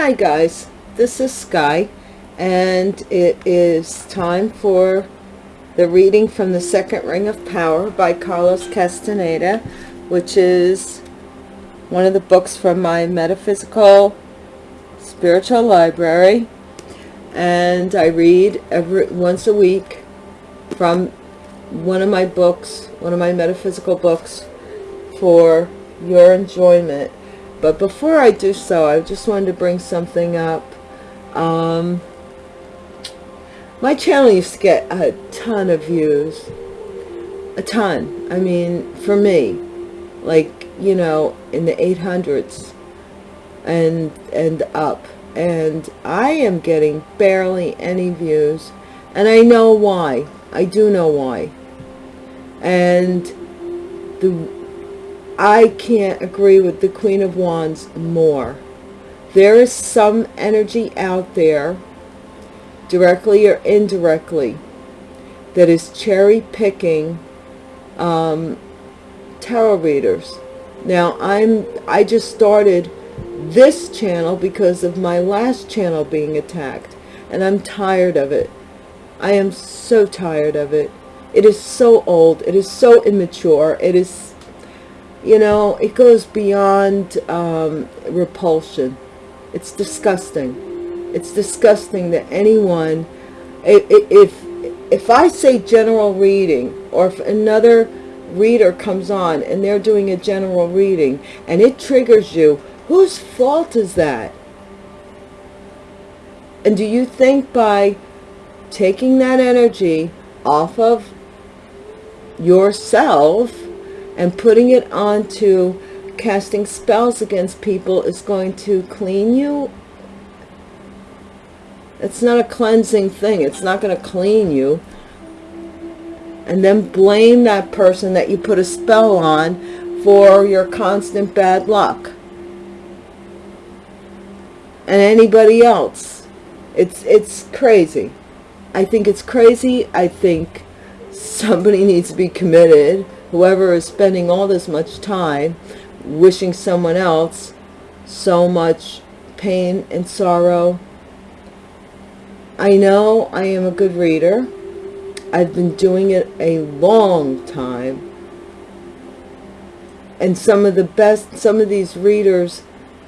Hi guys, this is Sky and it is time for the reading from the Second Ring of Power by Carlos Castaneda, which is one of the books from my metaphysical spiritual library. And I read every once a week from one of my books, one of my metaphysical books for your enjoyment but before I do so, I just wanted to bring something up. Um, my channel used to get a ton of views. A ton. I mean, for me, like, you know, in the 800s and, and up. And I am getting barely any views. And I know why. I do know why. And the I can't agree with the Queen of Wands more. There is some energy out there, directly or indirectly, that is cherry picking um, tarot readers. Now, I'm I just started this channel because of my last channel being attacked, and I'm tired of it. I am so tired of it. It is so old. It is so immature. It is you know, it goes beyond um, repulsion. It's disgusting. It's disgusting that anyone, if, if I say general reading, or if another reader comes on and they're doing a general reading and it triggers you, whose fault is that? And do you think by taking that energy off of yourself and putting it onto casting spells against people is going to clean you. It's not a cleansing thing. It's not going to clean you. And then blame that person that you put a spell on for your constant bad luck. And anybody else. It's it's crazy. I think it's crazy. I think somebody needs to be committed whoever is spending all this much time wishing someone else so much pain and sorrow. I know I am a good reader. I've been doing it a long time. And some of the best, some of these readers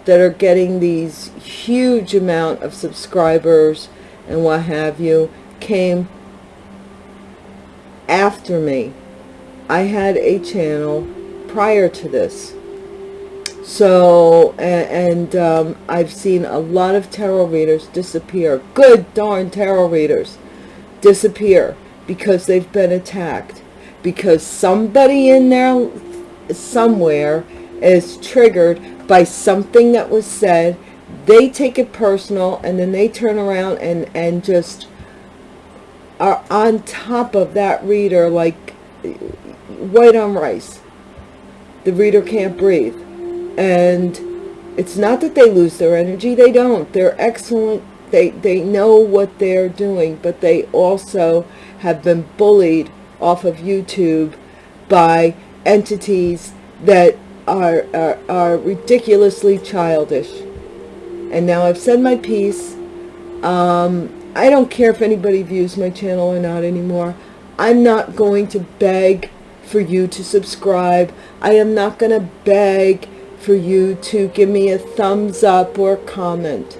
that are getting these huge amount of subscribers and what have you came after me I had a channel prior to this. So, and, um, I've seen a lot of tarot readers disappear. Good darn tarot readers disappear because they've been attacked. Because somebody in there somewhere is triggered by something that was said. They take it personal and then they turn around and, and just are on top of that reader like white on rice. The reader can't breathe. And it's not that they lose their energy. They don't. They're excellent. They, they know what they're doing, but they also have been bullied off of YouTube by entities that are, are, are ridiculously childish. And now I've said my piece. Um, I don't care if anybody views my channel or not anymore. I'm not going to beg for you to subscribe. I am not going to beg for you to give me a thumbs up or comment.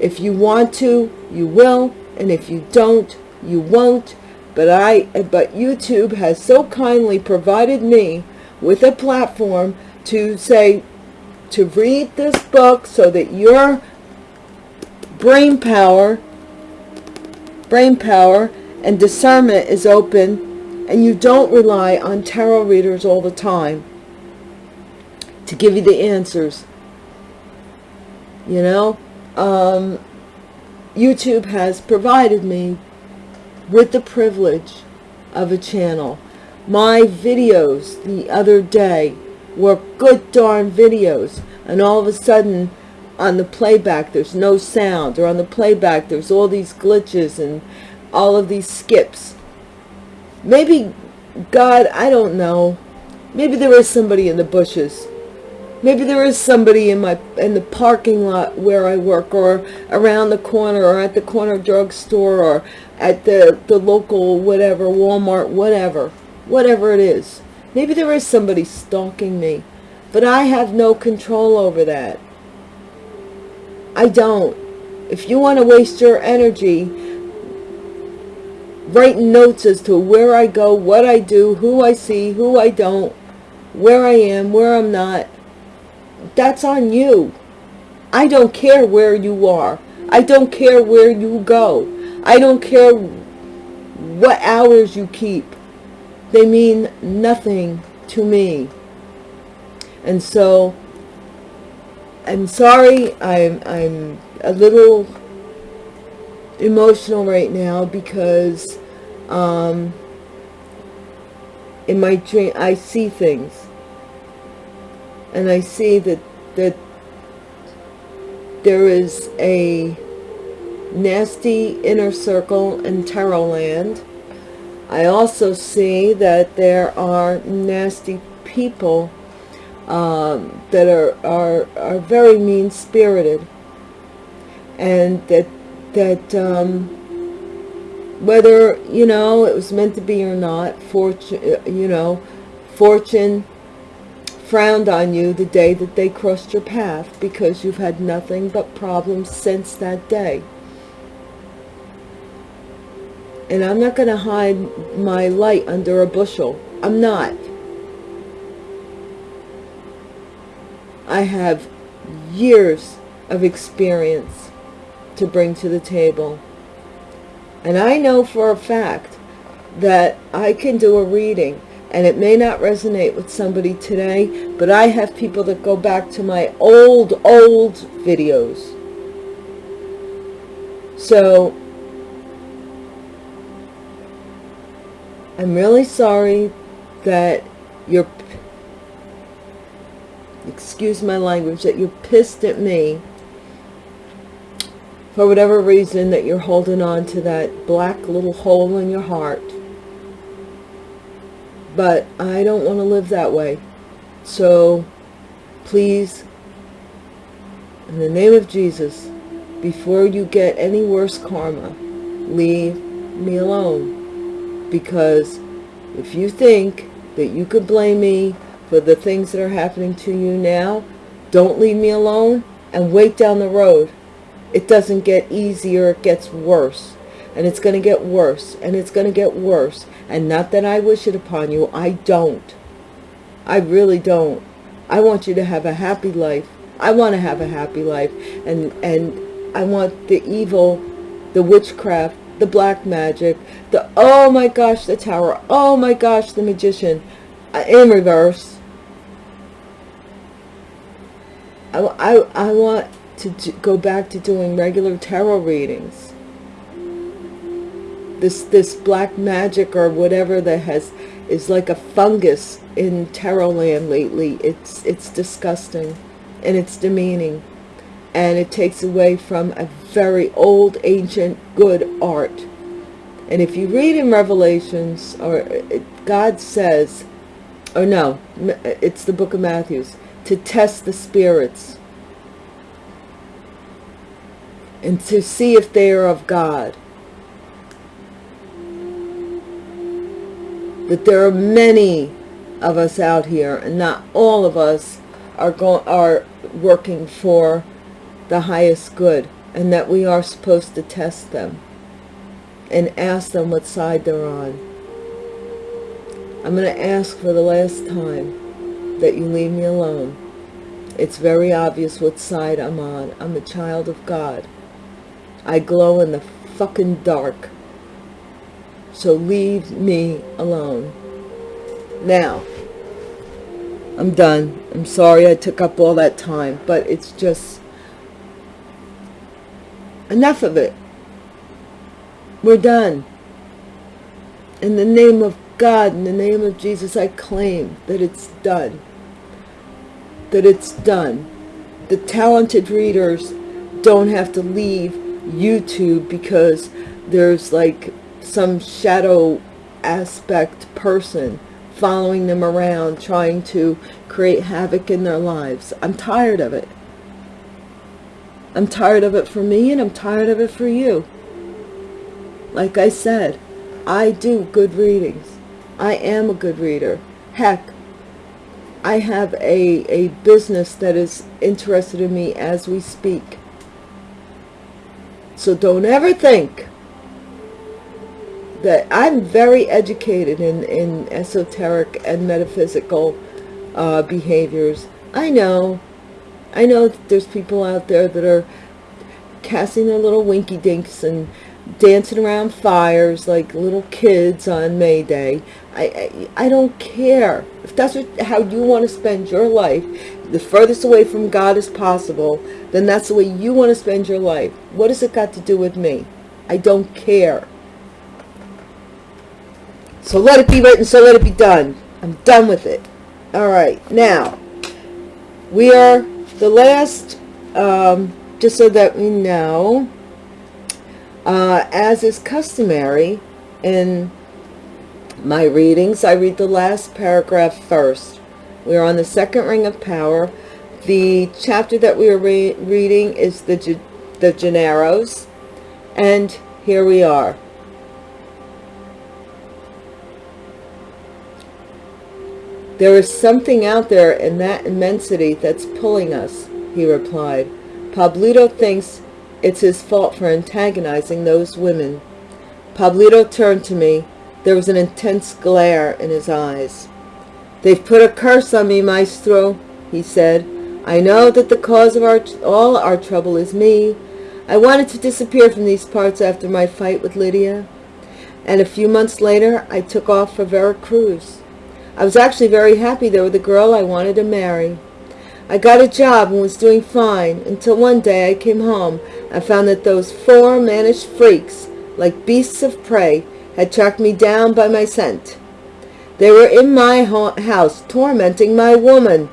If you want to, you will, and if you don't, you won't. But I, but YouTube has so kindly provided me with a platform to say, to read this book so that your brain power, brain power and discernment is open and you don't rely on tarot readers all the time to give you the answers. You know, um, YouTube has provided me with the privilege of a channel. My videos the other day were good darn videos and all of a sudden on the playback there's no sound or on the playback there's all these glitches and all of these skips Maybe God, I don't know. Maybe there is somebody in the bushes Maybe there is somebody in my in the parking lot where I work or around the corner or at the corner drugstore or at the, the local whatever, Walmart, whatever, whatever it is. Maybe there is somebody stalking me, but I have no control over that. I don't. If you want to waste your energy writing notes as to where I go, what I do, who I see, who I don't, where I am, where I'm not, that's on you. I don't care where you are. I don't care where you go. I don't care what hours you keep. They mean nothing to me. And so, I'm sorry, I'm, I'm a little emotional right now because um, in my dream, I see things and I see that that there is a nasty inner circle in tarot land. I also see that there are nasty people um, that are, are, are very mean-spirited and that that um, whether you know it was meant to be or not fortune uh, you know fortune frowned on you the day that they crossed your path because you've had nothing but problems since that day. And I'm not going to hide my light under a bushel. I'm not. I have years of experience to bring to the table. And I know for a fact that I can do a reading and it may not resonate with somebody today, but I have people that go back to my old, old videos. So, I'm really sorry that you're, excuse my language, that you're pissed at me for whatever reason that you're holding on to that black little hole in your heart but I don't want to live that way. So please, in the name of Jesus, before you get any worse karma, leave me alone. Because if you think that you could blame me for the things that are happening to you now, don't leave me alone and wait down the road. It doesn't get easier, it gets worse. And it's going to get worse, and it's going to get worse. And not that I wish it upon you. I don't. I really don't. I want you to have a happy life. I want to have a happy life. And, and I want the evil, the witchcraft, the black magic, the, oh my gosh, the tower, oh my gosh, the magician, uh, in reverse. I, I, I want to go back to doing regular tarot readings. This this black magic or whatever that has is like a fungus in tarot land lately. It's it's disgusting and it's demeaning. And it takes away from a very old ancient good art. And if you read in revelations or god says or no it's the book of matthews to test the spirits and to see if they are of god that there are many of us out here and not all of us are going are working for the highest good and that we are supposed to test them and ask them what side they're on. I'm going to ask for the last time that you leave me alone. It's very obvious what side I'm on. I'm a child of God. I glow in the fucking dark. So leave me alone. Now, I'm done. I'm sorry I took up all that time, but it's just enough of it. We're done. In the name of God, in the name of Jesus, I claim that it's done. That it's done. The talented readers don't have to leave YouTube because there's like some shadow aspect person following them around, trying to create havoc in their lives. I'm tired of it. I'm tired of it for me and I'm tired of it for you. Like I said, I do good readings. I am a good reader. Heck, I have a, a business that is interested in me as we speak. So don't ever think that I'm very educated in, in esoteric and metaphysical uh, behaviors. I know, I know there's people out there that are casting their little winky dinks and dancing around fires like little kids on May Day. I, I, I don't care. If that's what, how you want to spend your life, the furthest away from God as possible, then that's the way you want to spend your life. What has it got to do with me? I don't care. So let it be written, so let it be done. I'm done with it. All right, now, we are the last, um, just so that we know, uh, as is customary in my readings, I read the last paragraph first. We are on the second ring of power. The chapter that we are re reading is the, the Gennaros, and here we are. There is something out there in that immensity that's pulling us, he replied. Pablito thinks it's his fault for antagonizing those women. Pablito turned to me. There was an intense glare in his eyes. They've put a curse on me, maestro, he said. I know that the cause of our, all our trouble is me. I wanted to disappear from these parts after my fight with Lydia. And a few months later, I took off for Veracruz. I was actually very happy there with the girl I wanted to marry. I got a job and was doing fine until one day I came home and found that those four mannish freaks, like beasts of prey, had tracked me down by my scent. They were in my house tormenting my woman.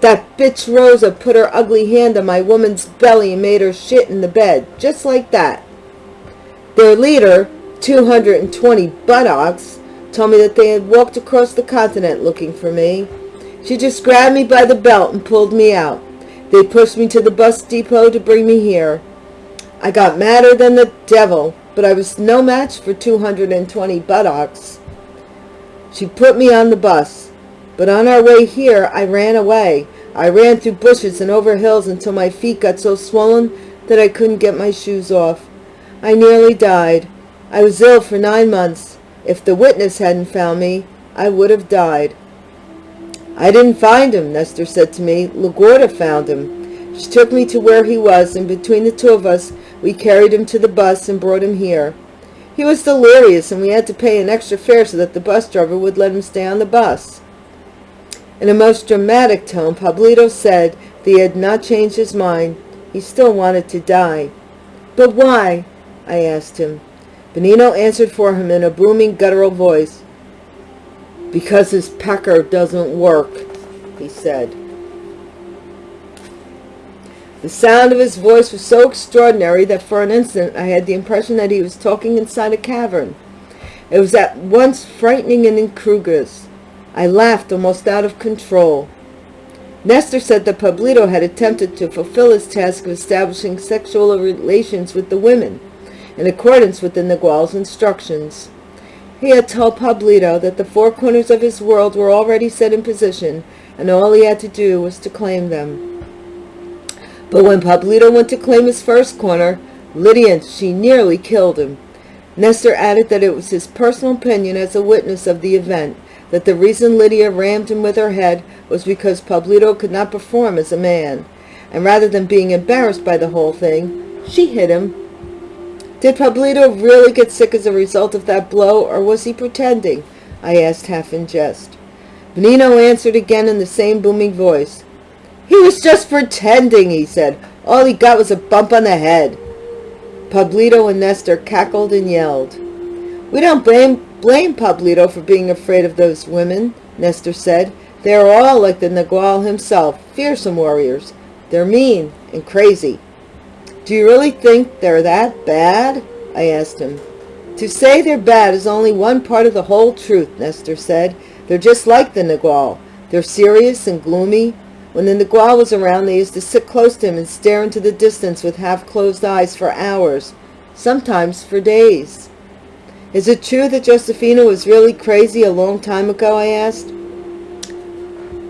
That bitch Rosa put her ugly hand on my woman's belly and made her shit in the bed, just like that. Their leader, 220 buttocks, told me that they had walked across the continent looking for me. She just grabbed me by the belt and pulled me out. They pushed me to the bus depot to bring me here. I got madder than the devil, but I was no match for 220 buttocks. She put me on the bus, but on our way here, I ran away. I ran through bushes and over hills until my feet got so swollen that I couldn't get my shoes off. I nearly died. I was ill for nine months. If the witness hadn't found me, I would have died. I didn't find him, Nestor said to me. La Gorda found him. She took me to where he was, and between the two of us, we carried him to the bus and brought him here. He was delirious, and we had to pay an extra fare so that the bus driver would let him stay on the bus. In a most dramatic tone, Pablito said that he had not changed his mind. He still wanted to die. But why? I asked him. Benigno answered for him in a booming, guttural voice. Because his pecker doesn't work, he said. The sound of his voice was so extraordinary that for an instant I had the impression that he was talking inside a cavern. It was at once frightening and incongruous. I laughed almost out of control. Nestor said that Pablito had attempted to fulfill his task of establishing sexual relations with the women in accordance with the Nagual's instructions. He had told Pablito that the four corners of his world were already set in position, and all he had to do was to claim them. But when Pablito went to claim his first corner, Lydia, she nearly killed him. Nestor added that it was his personal opinion as a witness of the event that the reason Lydia rammed him with her head was because Pablito could not perform as a man, and rather than being embarrassed by the whole thing, she hit him did Pablito really get sick as a result of that blow, or was he pretending? I asked half in jest. Benigno answered again in the same booming voice. He was just pretending, he said. All he got was a bump on the head. Pablito and Nestor cackled and yelled. We don't blame, blame Pablito for being afraid of those women, Nestor said. They are all like the Nagual himself, fearsome warriors. They're mean and crazy. Do you really think they're that bad? I asked him. To say they're bad is only one part of the whole truth, Nestor said. They're just like the Nagual. They're serious and gloomy. When the Nagual was around, they used to sit close to him and stare into the distance with half-closed eyes for hours, sometimes for days. Is it true that Josefina was really crazy a long time ago, I asked.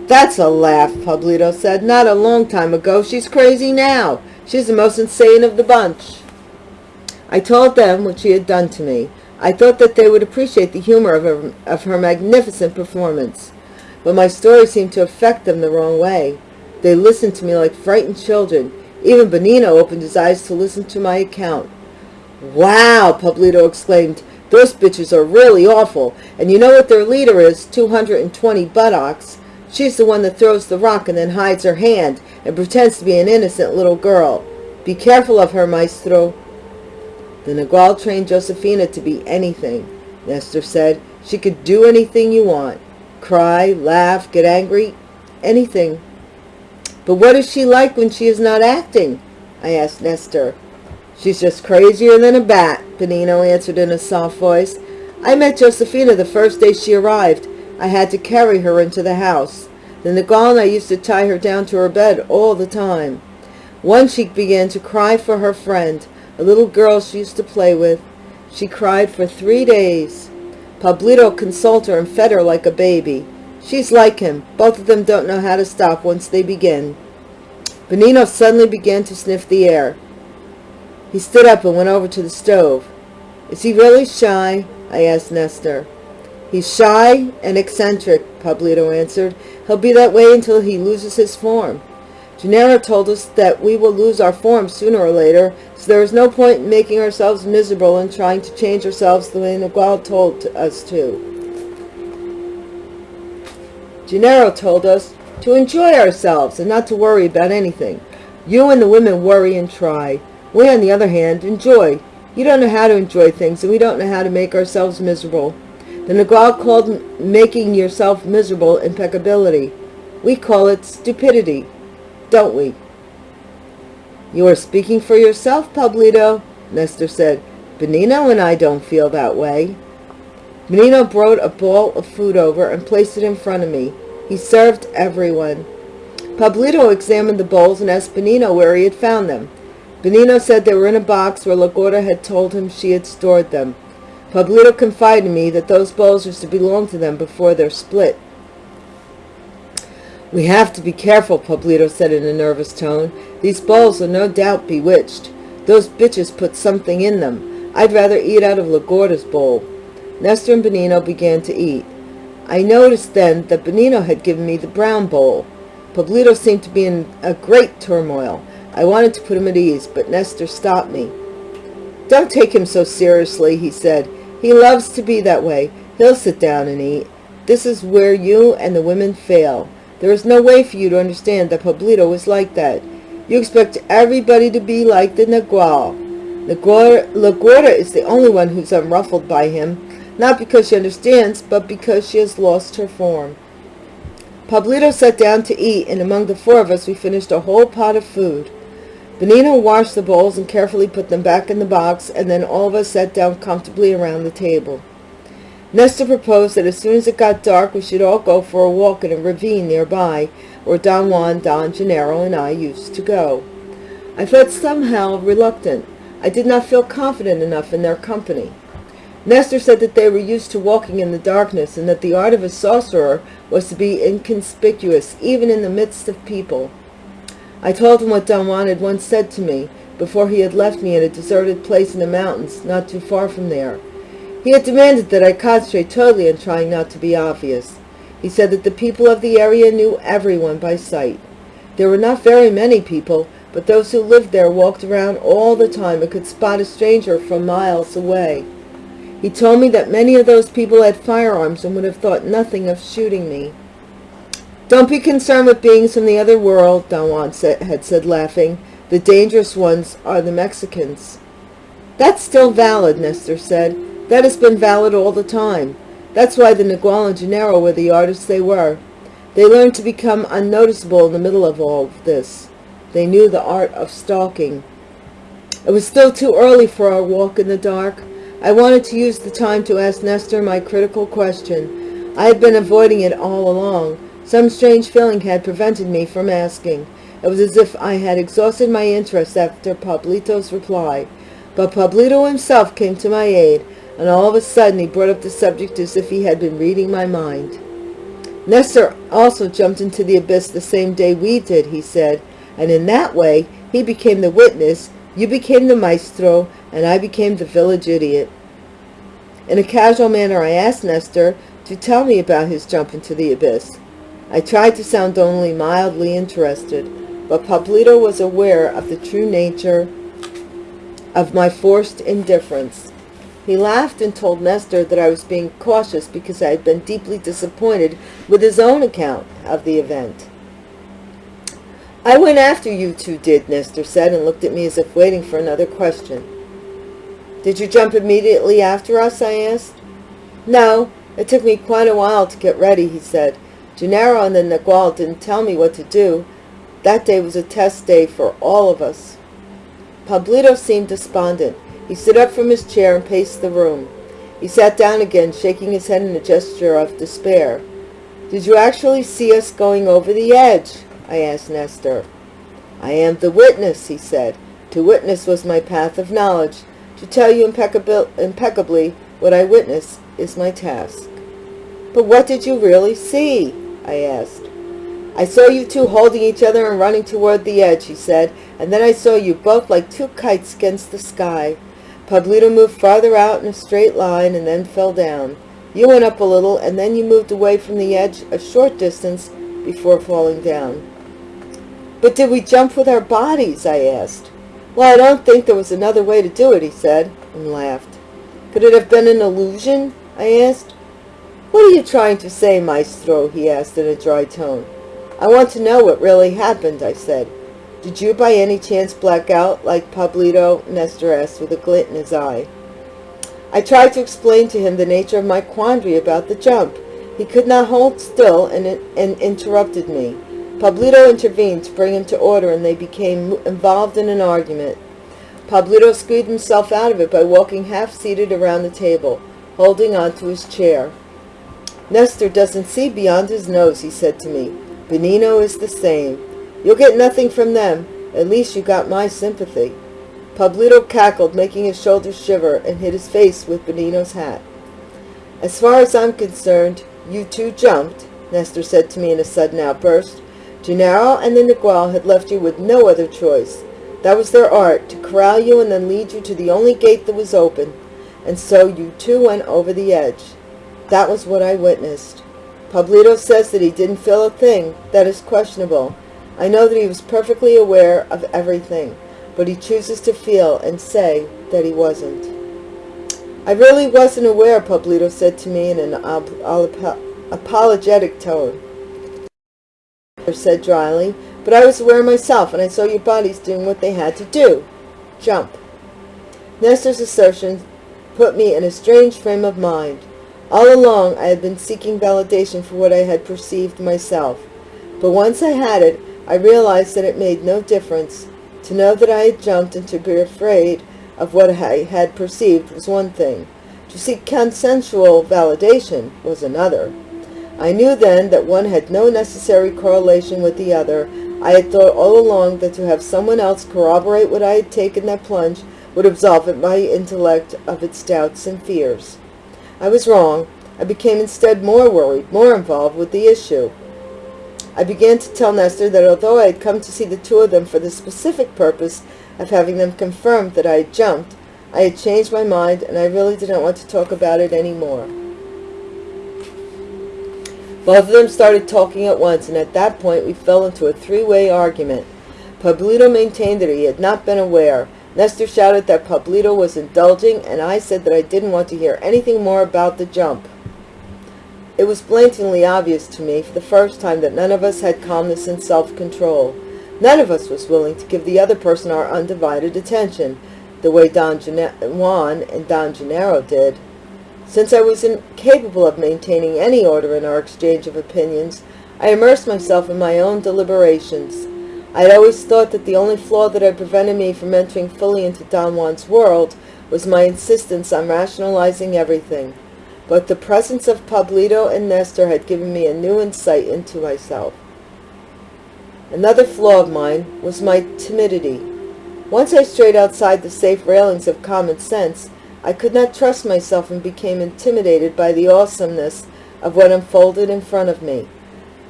That's a laugh, Pablito said. Not a long time ago. She's crazy now. She's the most insane of the bunch. I told them what she had done to me. I thought that they would appreciate the humor of her, of her magnificent performance. But my story seemed to affect them the wrong way. They listened to me like frightened children. Even Benigno opened his eyes to listen to my account. Wow, Pablito exclaimed. Those bitches are really awful. And you know what their leader is, 220 buttocks. She's the one that throws the rock and then hides her hand and pretends to be an innocent little girl. Be careful of her, maestro. The Nagual trained Josefina to be anything, Nestor said. She could do anything you want. Cry, laugh, get angry, anything. But what is she like when she is not acting? I asked Nestor. She's just crazier than a bat, Benigno answered in a soft voice. I met Josefina the first day she arrived. I had to carry her into the house. Then the Nagual I used to tie her down to her bed all the time. Once she began to cry for her friend, a little girl she used to play with. She cried for three days. Pablito consoled her and fed her like a baby. She's like him. Both of them don't know how to stop once they begin. Benigno suddenly began to sniff the air. He stood up and went over to the stove. Is he really shy? I asked Nestor. He's shy and eccentric, Pablito answered. He'll be that way until he loses his form. Gennaro told us that we will lose our form sooner or later, there is no point in making ourselves miserable and trying to change ourselves the way Nagual told us to. Gennaro told us to enjoy ourselves and not to worry about anything. You and the women worry and try. We, on the other hand, enjoy. You don't know how to enjoy things, and we don't know how to make ourselves miserable. The Nagual called making yourself miserable impeccability. We call it stupidity, don't we? You are speaking for yourself, Pablito, Nestor said. Benigno and I don't feel that way. Benigno brought a bowl of food over and placed it in front of me. He served everyone. Pablito examined the bowls and asked Benigno where he had found them. Benigno said they were in a box where La Gorda had told him she had stored them. Pablito confided to me that those bowls used to belong to them before their split. We have to be careful, Pablito said in a nervous tone. These bowls are no doubt bewitched. Those bitches put something in them. I'd rather eat out of La Gorda's bowl. Nestor and Benigno began to eat. I noticed then that Benigno had given me the brown bowl. Pablito seemed to be in a great turmoil. I wanted to put him at ease, but Nestor stopped me. Don't take him so seriously, he said. He loves to be that way. He'll sit down and eat. This is where you and the women fail. There is no way for you to understand that Pablito is like that. You expect everybody to be like the Nagual. La Gorda is the only one who's unruffled by him, not because she understands, but because she has lost her form. Pablito sat down to eat, and among the four of us we finished a whole pot of food. Benigno washed the bowls and carefully put them back in the box, and then all of us sat down comfortably around the table. Nestor proposed that as soon as it got dark we should all go for a walk in a ravine nearby, where Don Juan, Don Gennaro, and I used to go. I felt somehow reluctant. I did not feel confident enough in their company. Nestor said that they were used to walking in the darkness and that the art of a sorcerer was to be inconspicuous even in the midst of people. I told him what Don Juan had once said to me before he had left me in a deserted place in the mountains not too far from there. He had demanded that I concentrate totally on trying not to be obvious. He said that the people of the area knew everyone by sight. There were not very many people, but those who lived there walked around all the time and could spot a stranger from miles away. He told me that many of those people had firearms and would have thought nothing of shooting me. Don't be concerned with beings from the other world, Don Juan said, had said, laughing. The dangerous ones are the Mexicans. That's still valid, Nestor said. That has been valid all the time. That's why the Nagual and Gennaro were the artists they were. They learned to become unnoticeable in the middle of all of this. They knew the art of stalking. It was still too early for our walk in the dark. I wanted to use the time to ask Nestor my critical question. I had been avoiding it all along. Some strange feeling had prevented me from asking. It was as if I had exhausted my interest after Pablito's reply. But Pablito himself came to my aid, and all of a sudden he brought up the subject as if he had been reading my mind. Nestor also jumped into the abyss the same day we did, he said, and in that way he became the witness, you became the maestro, and I became the village idiot. In a casual manner I asked Nestor to tell me about his jump into the abyss. I tried to sound only mildly interested, but Pablito was aware of the true nature of my forced indifference. He laughed and told Nestor that I was being cautious because I had been deeply disappointed with his own account of the event. I went after you two did, Nestor said, and looked at me as if waiting for another question. Did you jump immediately after us, I asked. No, it took me quite a while to get ready, he said. Gennaro and the Nagual didn't tell me what to do, that day was a test day for all of us. Pablito seemed despondent. He stood up from his chair and paced the room. He sat down again, shaking his head in a gesture of despair. Did you actually see us going over the edge? I asked Nestor. I am the witness, he said. To witness was my path of knowledge. To tell you impeccably what I witnessed is my task. But what did you really see? I asked. I saw you two holding each other and running toward the edge, he said, and then I saw you both like two kites against the sky. Pablito moved farther out in a straight line and then fell down. You went up a little, and then you moved away from the edge a short distance before falling down. But did we jump with our bodies? I asked. Well, I don't think there was another way to do it, he said, and laughed. Could it have been an illusion? I asked. What are you trying to say, maestro? he asked in a dry tone. I want to know what really happened, I said. Did you by any chance black out like Pablito? Nestor asked with a glint in his eye. I tried to explain to him the nature of my quandary about the jump. He could not hold still and, and interrupted me. Pablito intervened to bring him to order and they became involved in an argument. Pablito squeezed himself out of it by walking half-seated around the table, holding on to his chair. Nestor doesn't see beyond his nose, he said to me. Benigno is the same. You'll get nothing from them. At least you got my sympathy. Pablito cackled, making his shoulders shiver, and hid his face with Benigno's hat. As far as I'm concerned, you two jumped, Nestor said to me in a sudden outburst. Gennaro and the Nagual had left you with no other choice. That was their art, to corral you and then lead you to the only gate that was open. And so you two went over the edge. That was what I witnessed. Pablito says that he didn't feel a thing. That is questionable. I know that he was perfectly aware of everything, but he chooses to feel and say that he wasn't. I really wasn't aware, Pablito said to me in an apologetic tone. said dryly, but I was aware myself, and I saw your bodies doing what they had to do. Jump. Nestor's assertion put me in a strange frame of mind. All along I had been seeking validation for what I had perceived myself. But once I had it, I realized that it made no difference. To know that I had jumped and to be afraid of what I had perceived was one thing. To seek consensual validation was another. I knew then that one had no necessary correlation with the other. I had thought all along that to have someone else corroborate what I had taken that plunge would absolve my intellect of its doubts and fears. I was wrong. I became instead more worried, more involved with the issue. I began to tell Nestor that although I had come to see the two of them for the specific purpose of having them confirm that I had jumped, I had changed my mind and I really didn't want to talk about it any more. Both of them started talking at once, and at that point we fell into a three-way argument. Pablito maintained that he had not been aware, Nestor shouted that Pablito was indulging, and I said that I didn't want to hear anything more about the jump. It was blatantly obvious to me for the first time that none of us had calmness and self-control. None of us was willing to give the other person our undivided attention, the way Don Juan and Don Gennaro did. Since I was incapable of maintaining any order in our exchange of opinions, I immersed myself in my own deliberations. I had always thought that the only flaw that had prevented me from entering fully into Don Juan's world was my insistence on rationalizing everything. But the presence of Pablito and Nestor had given me a new insight into myself. Another flaw of mine was my timidity. Once I strayed outside the safe railings of common sense, I could not trust myself and became intimidated by the awesomeness of what unfolded in front of me.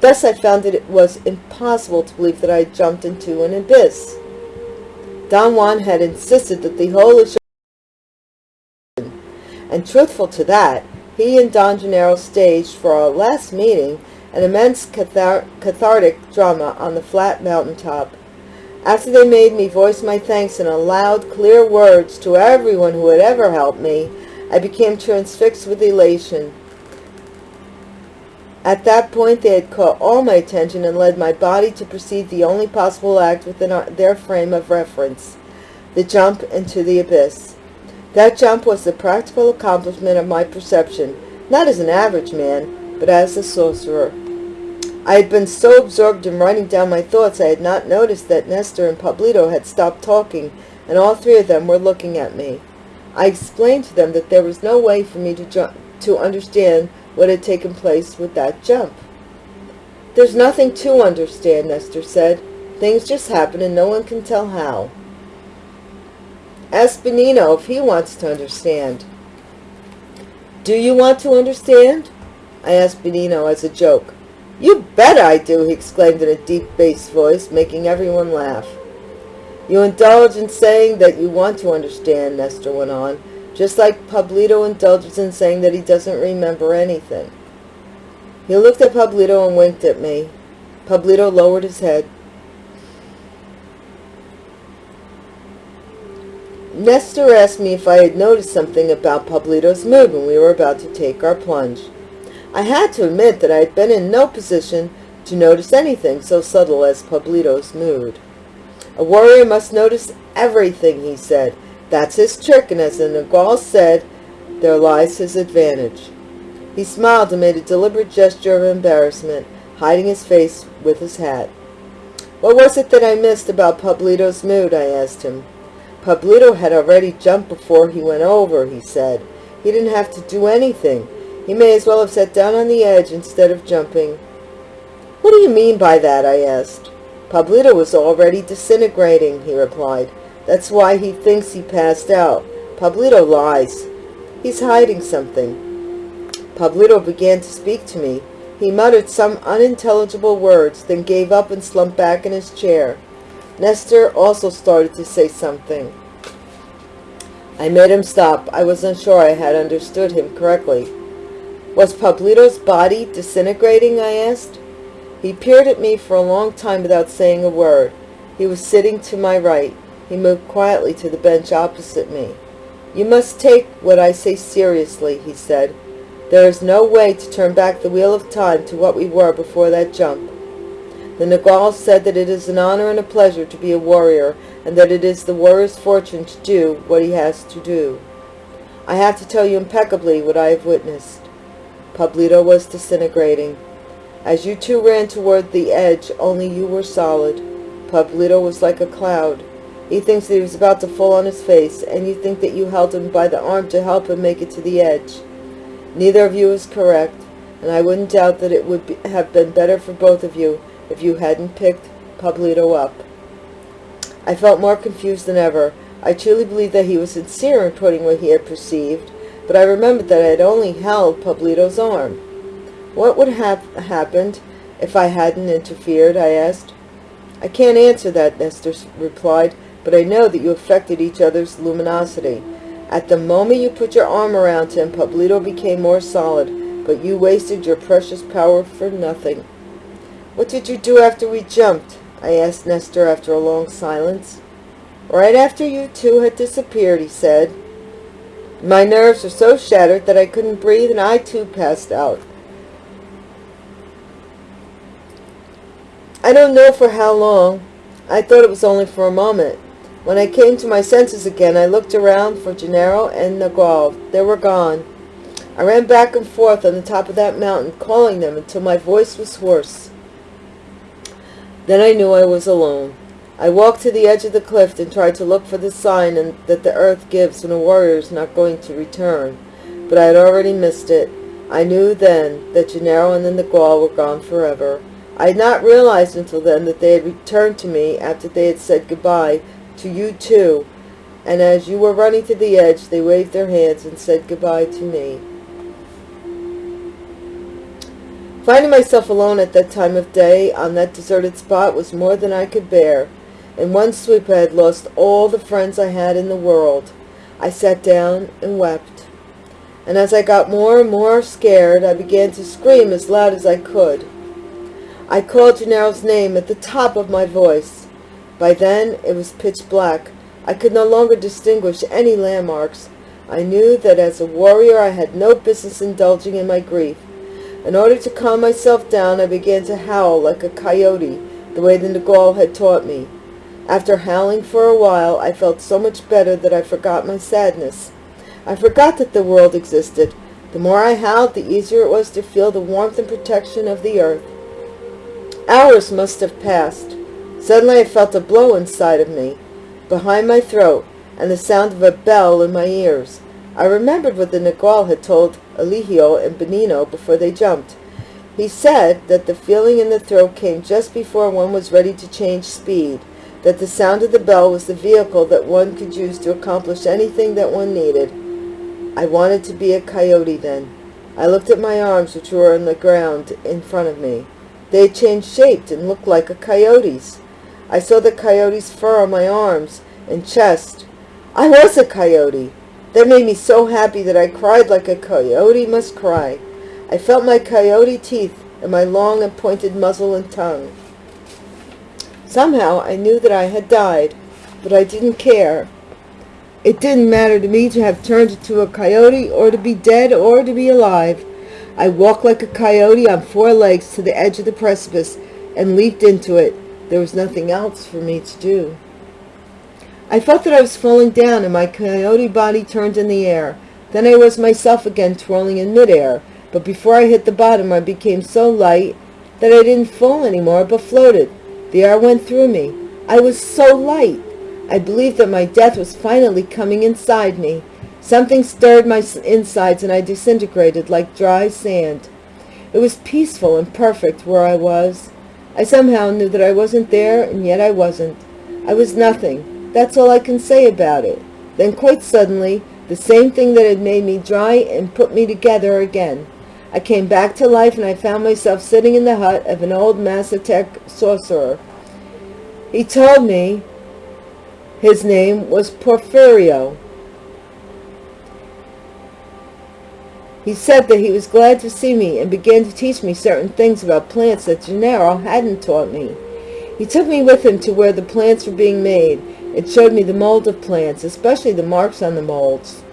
Thus I found that it was impossible to believe that I had jumped into an abyss. Don Juan had insisted that the whole and truthful to that, he and Don Gennaro staged for our last meeting an immense cathar cathartic drama on the flat mountaintop. After they made me voice my thanks in loud, clear words to everyone who had ever helped me, I became transfixed with elation. At that point, they had caught all my attention and led my body to proceed the only possible act within our, their frame of reference, the jump into the abyss. That jump was the practical accomplishment of my perception, not as an average man, but as a sorcerer. I had been so absorbed in writing down my thoughts I had not noticed that Nestor and Pablito had stopped talking, and all three of them were looking at me. I explained to them that there was no way for me to, jump, to understand what had taken place with that jump. There's nothing to understand, Nestor said. Things just happen and no one can tell how. Ask Benigno if he wants to understand. Do you want to understand? I asked Benigno as a joke. You bet I do, he exclaimed in a deep bass voice, making everyone laugh. You indulge in saying that you want to understand, Nestor went on, just like Pablito indulges in saying that he doesn't remember anything. He looked at Pablito and winked at me. Pablito lowered his head. Nestor asked me if I had noticed something about Pablito's mood when we were about to take our plunge. I had to admit that I had been in no position to notice anything so subtle as Pablito's mood. A warrior must notice everything, he said. That's his trick, and as the Nagual said, there lies his advantage. He smiled and made a deliberate gesture of embarrassment, hiding his face with his hat. What was it that I missed about Pablito's mood, I asked him. Pablito had already jumped before he went over, he said. He didn't have to do anything. He may as well have sat down on the edge instead of jumping. What do you mean by that? I asked. Pablito was already disintegrating, he replied. That's why he thinks he passed out. Pablito lies. He's hiding something. Pablito began to speak to me. He muttered some unintelligible words, then gave up and slumped back in his chair. Nestor also started to say something. I made him stop. I wasn't sure I had understood him correctly. Was Pablito's body disintegrating, I asked. He peered at me for a long time without saying a word. He was sitting to my right. He moved quietly to the bench opposite me. You must take what I say seriously, he said. There is no way to turn back the wheel of time to what we were before that jump. The Nagual said that it is an honor and a pleasure to be a warrior, and that it is the warrior's fortune to do what he has to do. I have to tell you impeccably what I have witnessed. Pablito was disintegrating. As you two ran toward the edge, only you were solid. Pablito was like a cloud. He thinks that he was about to fall on his face, and you think that you held him by the arm to help him make it to the edge. Neither of you is correct, and I wouldn't doubt that it would be, have been better for both of you if you hadn't picked Pablito up. I felt more confused than ever. I truly believed that he was sincere in putting what he had perceived, but I remembered that I had only held Pablito's arm. What would have happened if I hadn't interfered, I asked. I can't answer that, Nestor replied, but I know that you affected each other's luminosity. At the moment you put your arm around him, Pablito became more solid, but you wasted your precious power for nothing. What did you do after we jumped? I asked Nestor after a long silence. Right after you two had disappeared, he said. My nerves were so shattered that I couldn't breathe and I too passed out. I don't know for how long. I thought it was only for a moment. When I came to my senses again, I looked around for Gennaro and Nagual. They were gone. I ran back and forth on the top of that mountain, calling them until my voice was hoarse. Then I knew I was alone. I walked to the edge of the cliff and tried to look for the sign that the earth gives when a warrior is not going to return. but I had already missed it. I knew then that Gennaro and the Nagual were gone forever. I had not realized until then that they had returned to me after they had said goodbye to you too, and as you were running to the edge, they waved their hands and said goodbye to me. Finding myself alone at that time of day on that deserted spot was more than I could bear. In one sweep I had lost all the friends I had in the world. I sat down and wept. And as I got more and more scared, I began to scream as loud as I could. I called Gennaro's name at the top of my voice. By then it was pitch black. I could no longer distinguish any landmarks. I knew that as a warrior I had no business indulging in my grief. In order to calm myself down, I began to howl like a coyote, the way the Nagual had taught me. After howling for a while, I felt so much better that I forgot my sadness. I forgot that the world existed. The more I howled, the easier it was to feel the warmth and protection of the earth. Hours must have passed. Suddenly I felt a blow inside of me, behind my throat, and the sound of a bell in my ears. I remembered what the Nagual had told Eligio and Benigno before they jumped. He said that the feeling in the throat came just before one was ready to change speed, that the sound of the bell was the vehicle that one could use to accomplish anything that one needed. I wanted to be a coyote then. I looked at my arms, which were on the ground in front of me. They had changed shape and looked like a coyote's. I saw the coyote's fur on my arms and chest. I was a coyote. That made me so happy that I cried like a coyote must cry. I felt my coyote teeth and my long and pointed muzzle and tongue. Somehow I knew that I had died, but I didn't care. It didn't matter to me to have turned into a coyote or to be dead or to be alive. I walked like a coyote on four legs to the edge of the precipice and leaped into it. There was nothing else for me to do. I felt that I was falling down and my coyote body turned in the air. Then I was myself again twirling in midair, but before I hit the bottom I became so light that I didn't fall anymore but floated. The air went through me. I was so light. I believed that my death was finally coming inside me. Something stirred my insides and I disintegrated like dry sand. It was peaceful and perfect where I was. I somehow knew that I wasn't there and yet I wasn't. I was nothing. That's all I can say about it. Then quite suddenly, the same thing that had made me dry and put me together again. I came back to life and I found myself sitting in the hut of an old Mazatec sorcerer. He told me his name was Porfirio. He said that he was glad to see me and began to teach me certain things about plants that Gennaro hadn't taught me. He took me with him to where the plants were being made and showed me the mold of plants, especially the marks on the molds.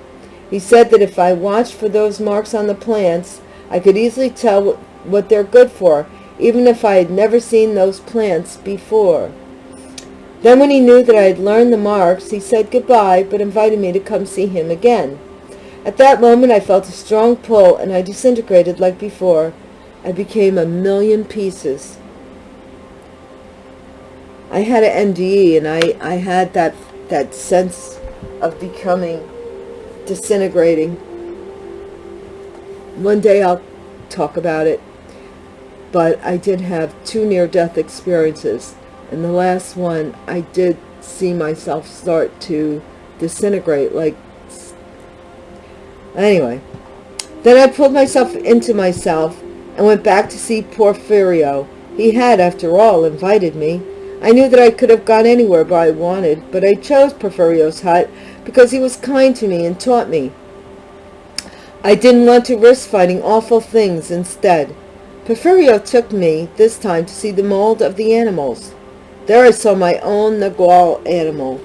He said that if I watched for those marks on the plants, I could easily tell what they're good for, even if I had never seen those plants before. Then when he knew that I had learned the marks, he said goodbye, but invited me to come see him again. At that moment I felt a strong pull, and I disintegrated like before. I became a million pieces. I had an NDE, and I, I had that, that sense of becoming disintegrating one day I'll talk about it, but I did have two near-death experiences. And the last one, I did see myself start to disintegrate, like, anyway. Then I pulled myself into myself and went back to see Porfirio. He had, after all, invited me. I knew that I could have gone anywhere but I wanted, but I chose Porfirio's hut because he was kind to me and taught me. I didn't want to risk finding awful things instead. Porfirio took me this time to see the mold of the animals. There I saw my own Nagual animal.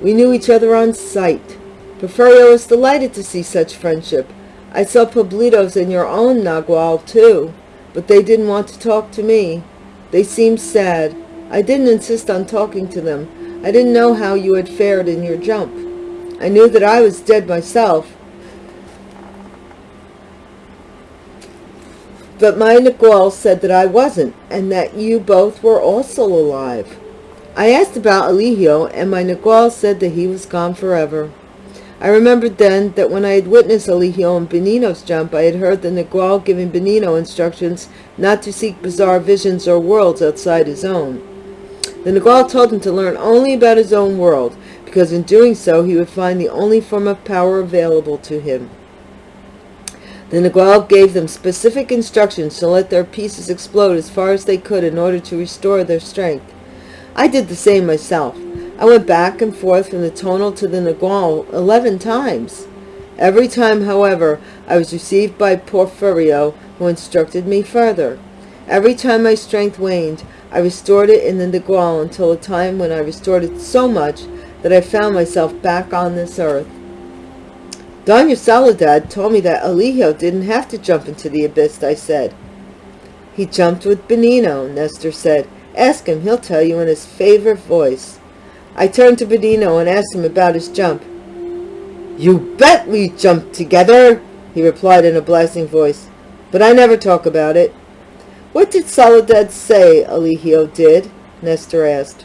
We knew each other on sight. Porfirio was delighted to see such friendship. I saw Pablito's and your own Nagual too, but they didn't want to talk to me. They seemed sad. I didn't insist on talking to them. I didn't know how you had fared in your jump. I knew that I was dead myself, But my Nagual said that I wasn't, and that you both were also alive. I asked about Eligio, and my Nagual said that he was gone forever. I remembered then that when I had witnessed Eligio and Benigno's jump, I had heard the Nagual giving Benigno instructions not to seek bizarre visions or worlds outside his own. The Nagual told him to learn only about his own world, because in doing so he would find the only form of power available to him. The Nagual gave them specific instructions to let their pieces explode as far as they could in order to restore their strength. I did the same myself. I went back and forth from the tonal to the Nagual eleven times. Every time, however, I was received by Porfirio, who instructed me further. Every time my strength waned, I restored it in the Nagual until a time when I restored it so much that I found myself back on this earth. Dona Soledad told me that Eligio didn't have to jump into the abyss, I said. He jumped with Benigno, Nestor said. Ask him, he'll tell you in his favorite voice. I turned to Benigno and asked him about his jump. You bet we jumped together, he replied in a blasting voice. But I never talk about it. What did Soledad say Eligio did? Nestor asked.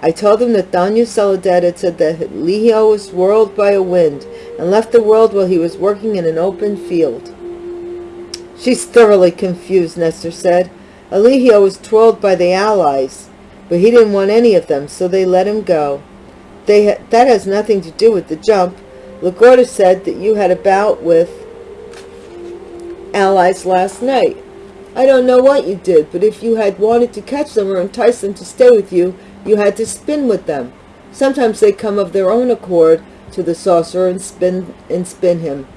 I told him that Dona Soledad had said that Eligio was whirled by a wind and left the world while he was working in an open field. She's thoroughly confused, Nestor said. Eligio was twirled by the Allies, but he didn't want any of them, so they let him go. They ha that has nothing to do with the jump. La Gorda said that you had a bout with Allies last night. I don't know what you did, but if you had wanted to catch them or entice them to stay with you, you had to spin with them. Sometimes they come of their own accord to the sorcerer and spin and spin him.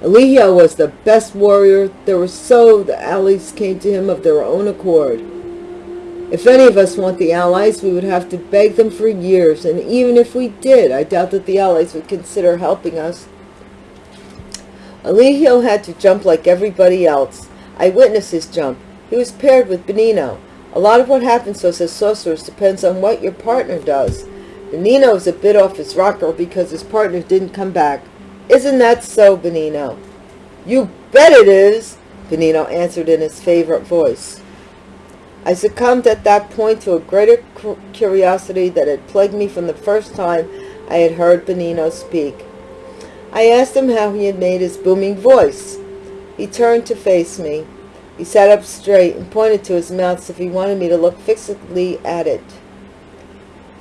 Eligio was the best warrior there was so the allies came to him of their own accord. If any of us want the allies, we would have to beg them for years, and even if we did, I doubt that the allies would consider helping us. Eligio had to jump like everybody else. I witnessed his jump. He was paired with Benigno. A lot of what happens to us as sorcerers depends on what your partner does. Benigno is a bit off his rocker because his partner didn't come back. Isn't that so, Benigno? You bet it is, Benigno answered in his favorite voice. I succumbed at that point to a greater curiosity that had plagued me from the first time I had heard Benigno speak. I asked him how he had made his booming voice. He turned to face me. He sat up straight and pointed to his mouth as if he wanted me to look fixedly at it.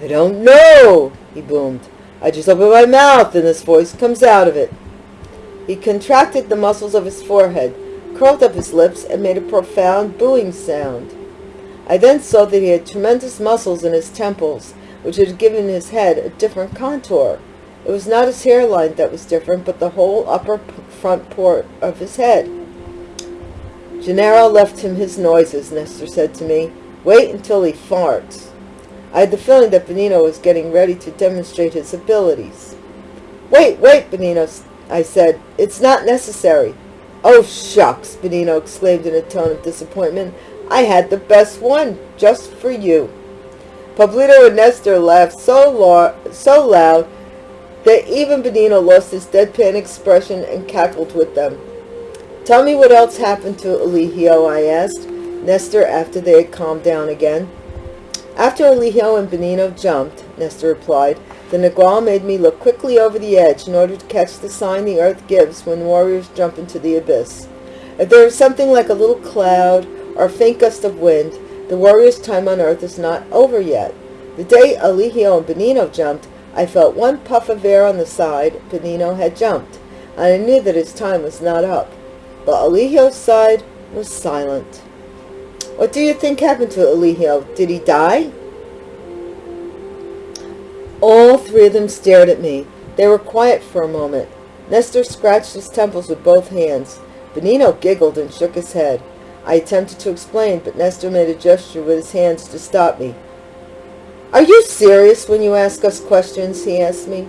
I don't know, he boomed. I just open my mouth and this voice comes out of it. He contracted the muscles of his forehead, curled up his lips, and made a profound booing sound. I then saw that he had tremendous muscles in his temples, which had given his head a different contour. It was not his hairline that was different, but the whole upper front part of his head. Gennaro left him his noises, Nestor said to me. Wait until he farts. I had the feeling that Benigno was getting ready to demonstrate his abilities. Wait, wait, Benigno, I said. It's not necessary. Oh, shucks, Benigno exclaimed in a tone of disappointment. I had the best one, just for you. Pablito and Nestor laughed so, so loud that even Benigno lost his deadpan expression and cackled with them. Tell me what else happened to Eligio, I asked Nestor after they had calmed down again. After Eligio and Benigno jumped, Nestor replied, the Nagual made me look quickly over the edge in order to catch the sign the earth gives when warriors jump into the abyss. If there is something like a little cloud or a faint gust of wind, the warrior's time on earth is not over yet. The day Eligio and Benigno jumped, I felt one puff of air on the side Benigno had jumped, and I knew that his time was not up. But Eligio's side was silent. What do you think happened to Eligio? Did he die? All three of them stared at me. They were quiet for a moment. Nestor scratched his temples with both hands. Benigno giggled and shook his head. I attempted to explain, but Nestor made a gesture with his hands to stop me. Are you serious when you ask us questions? he asked me.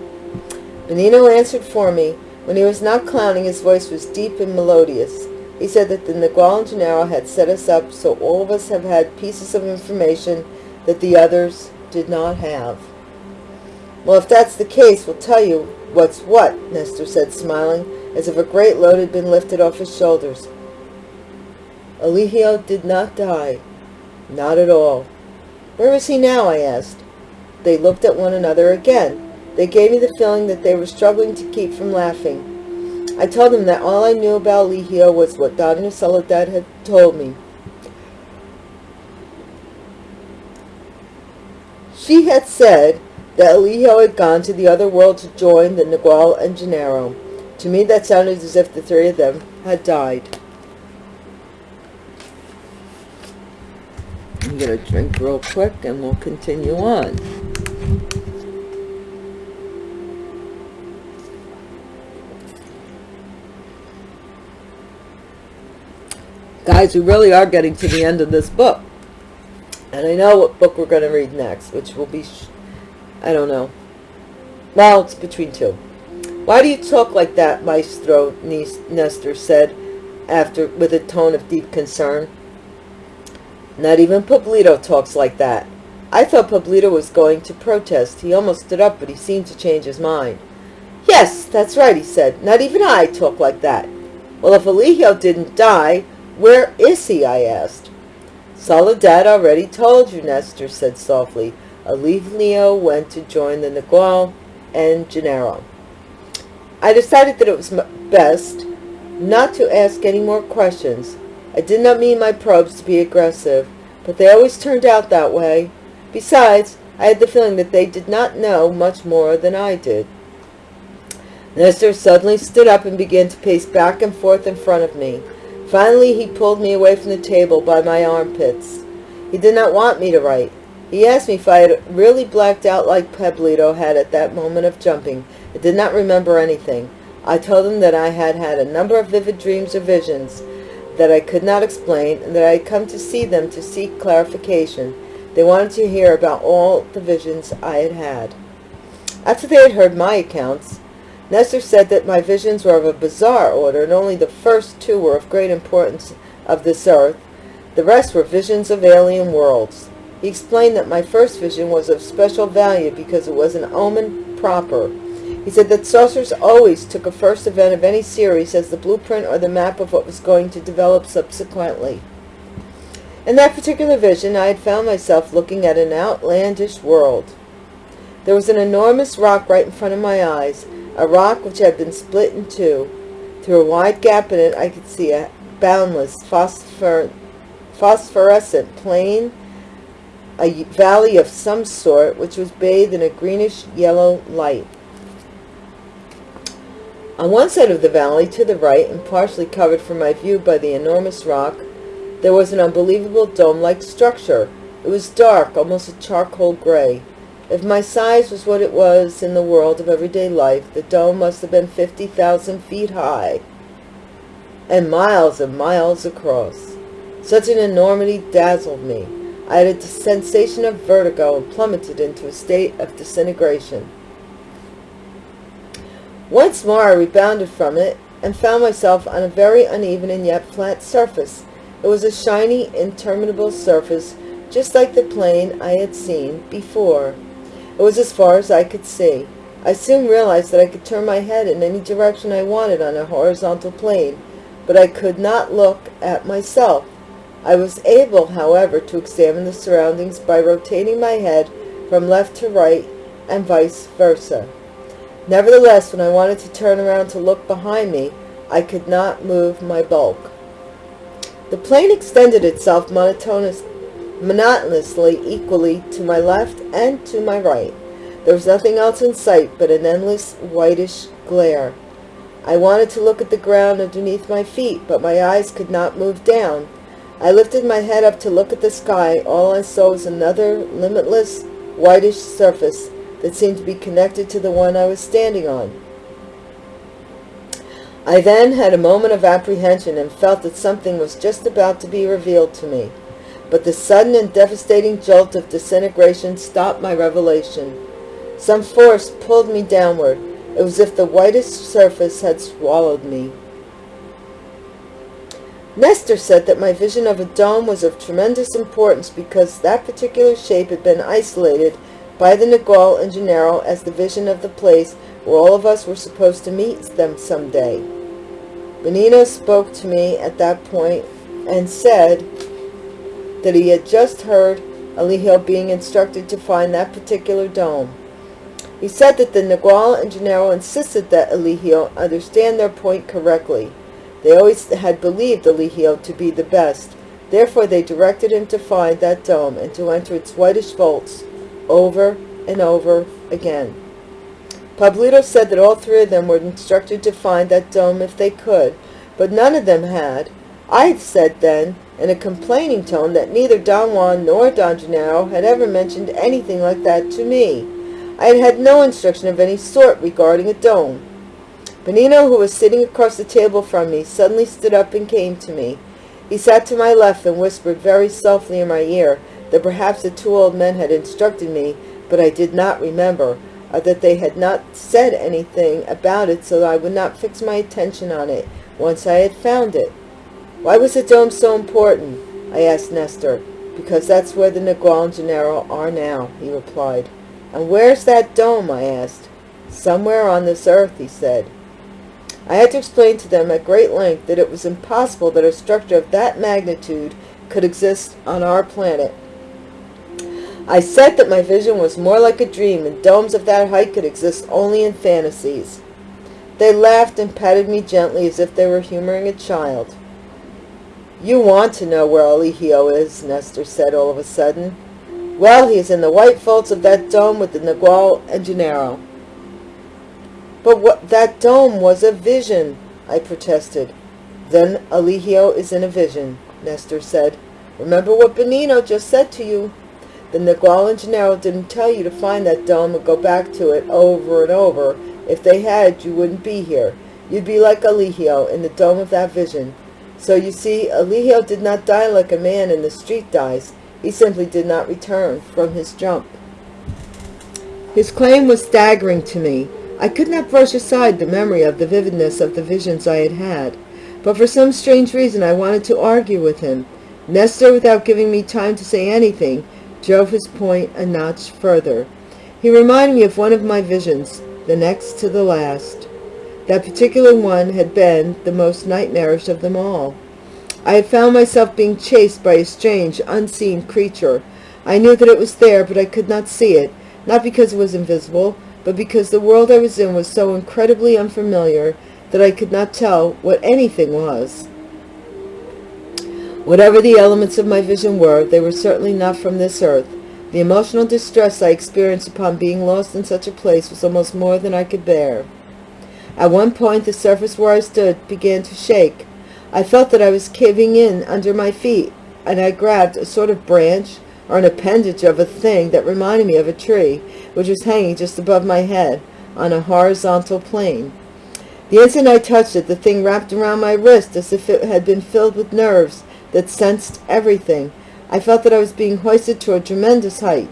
Benigno answered for me. When he was not clowning, his voice was deep and melodious. He said that the Nagual and Gennaro had set us up so all of us have had pieces of information that the others did not have. Well, if that's the case, we'll tell you what's what, Nestor said, smiling, as if a great load had been lifted off his shoulders. Eligio did not die. Not at all. Where is he now? I asked. They looked at one another again. They gave me the feeling that they were struggling to keep from laughing. I told them that all I knew about Eligio was what Dona Soledad had told me. She had said that Eligio had gone to the other world to join the Nagual and Gennaro. To me, that sounded as if the three of them had died. Going to drink real quick and we'll continue on. Guys, we really are getting to the end of this book. And I know what book we're going to read next, which will be, I don't know. Well, it's between two. Why do you talk like that, Maestro, Nestor said, after with a tone of deep concern. Not even Pablito talks like that. I thought Pablito was going to protest. He almost stood up, but he seemed to change his mind. Yes, that's right, he said. Not even I talk like that. Well, if Eligio didn't die, where is he, I asked. Soledad already told you, Nestor said softly. Eligio went to join the Nagual and Gennaro. I decided that it was best not to ask any more questions. I did not mean my probes to be aggressive, but they always turned out that way. Besides, I had the feeling that they did not know much more than I did. Nestor suddenly stood up and began to pace back and forth in front of me. Finally, he pulled me away from the table by my armpits. He did not want me to write. He asked me if I had really blacked out like Pablito had at that moment of jumping. I did not remember anything. I told him that I had had a number of vivid dreams or visions that I could not explain and that I had come to see them to seek clarification. They wanted to hear about all the visions I had had. After they had heard my accounts, Nestor said that my visions were of a bizarre order, and only the first two were of great importance of this earth. The rest were visions of alien worlds. He explained that my first vision was of special value because it was an omen proper. He said that sorcerers always took a first event of any series as the blueprint or the map of what was going to develop subsequently. In that particular vision, I had found myself looking at an outlandish world. There was an enormous rock right in front of my eyes, a rock which had been split in two. Through a wide gap in it I could see a boundless phosphor phosphorescent plain, a valley of some sort which was bathed in a greenish yellow light. On one side of the valley, to the right, and partially covered from my view by the enormous rock, there was an unbelievable dome-like structure. It was dark, almost a charcoal gray. If my size was what it was in the world of everyday life, the dome must have been 50,000 feet high and miles and miles across. Such an enormity dazzled me. I had a sensation of vertigo and plummeted into a state of disintegration. Once more I rebounded from it and found myself on a very uneven and yet flat surface. It was a shiny, interminable surface, just like the plane I had seen before. It was as far as I could see. I soon realized that I could turn my head in any direction I wanted on a horizontal plane, but I could not look at myself. I was able, however, to examine the surroundings by rotating my head from left to right and vice versa. Nevertheless, when I wanted to turn around to look behind me, I could not move my bulk. The plane extended itself monotonous, monotonously equally to my left and to my right. There was nothing else in sight but an endless whitish glare. I wanted to look at the ground underneath my feet, but my eyes could not move down. I lifted my head up to look at the sky. All I saw was another limitless whitish surface that seemed to be connected to the one I was standing on. I then had a moment of apprehension and felt that something was just about to be revealed to me but the sudden and devastating jolt of disintegration stopped my revelation. Some force pulled me downward. It was as if the whitest surface had swallowed me. Nestor said that my vision of a dome was of tremendous importance because that particular shape had been isolated by the Nagual and Gennaro as the vision of the place where all of us were supposed to meet them someday. Benigno spoke to me at that point and said, that he had just heard Eligio being instructed to find that particular dome. He said that the Nagual and Gennaro insisted that Eligio understand their point correctly. They always had believed Eligio to be the best. Therefore they directed him to find that dome and to enter its whitish vaults over and over again. Pablito said that all three of them were instructed to find that dome if they could, but none of them had. I said then, in a complaining tone, that neither Don Juan nor Don Gennaro had ever mentioned anything like that to me. I had had no instruction of any sort regarding a dome. Benigno, who was sitting across the table from me, suddenly stood up and came to me. He sat to my left and whispered very softly in my ear that perhaps the two old men had instructed me, but I did not remember, or that they had not said anything about it so that I would not fix my attention on it once I had found it. Why was the dome so important? I asked Nestor. Because that's where the Nagual and Gennaro are now, he replied. And where's that dome? I asked. Somewhere on this earth, he said. I had to explain to them at great length that it was impossible that a structure of that magnitude could exist on our planet. I said that my vision was more like a dream and domes of that height could exist only in fantasies. They laughed and patted me gently as if they were humoring a child. You want to know where Eligio is, Nestor said all of a sudden. Well, he is in the white vaults of that dome with the Nagual and Gennaro. But what that dome was a vision, I protested. Then Eligio is in a vision, Nestor said. Remember what Benigno just said to you. The Nagual and Gennaro didn't tell you to find that dome and go back to it over and over. If they had, you wouldn't be here. You'd be like Eligio in the dome of that vision. So you see, Eligio did not die like a man in the street dies. He simply did not return from his jump. His claim was staggering to me. I could not brush aside the memory of the vividness of the visions I had had, but for some strange reason I wanted to argue with him. Nestor, without giving me time to say anything, drove his point a notch further. He reminded me of one of my visions, the next to the last. That particular one had been the most nightmarish of them all. I had found myself being chased by a strange, unseen creature. I knew that it was there, but I could not see it, not because it was invisible, but because the world I was in was so incredibly unfamiliar that I could not tell what anything was. Whatever the elements of my vision were, they were certainly not from this earth. The emotional distress I experienced upon being lost in such a place was almost more than I could bear. At one point, the surface where I stood began to shake. I felt that I was caving in under my feet, and I grabbed a sort of branch or an appendage of a thing that reminded me of a tree, which was hanging just above my head on a horizontal plane. The instant I touched it, the thing wrapped around my wrist as if it had been filled with nerves that sensed everything. I felt that I was being hoisted to a tremendous height.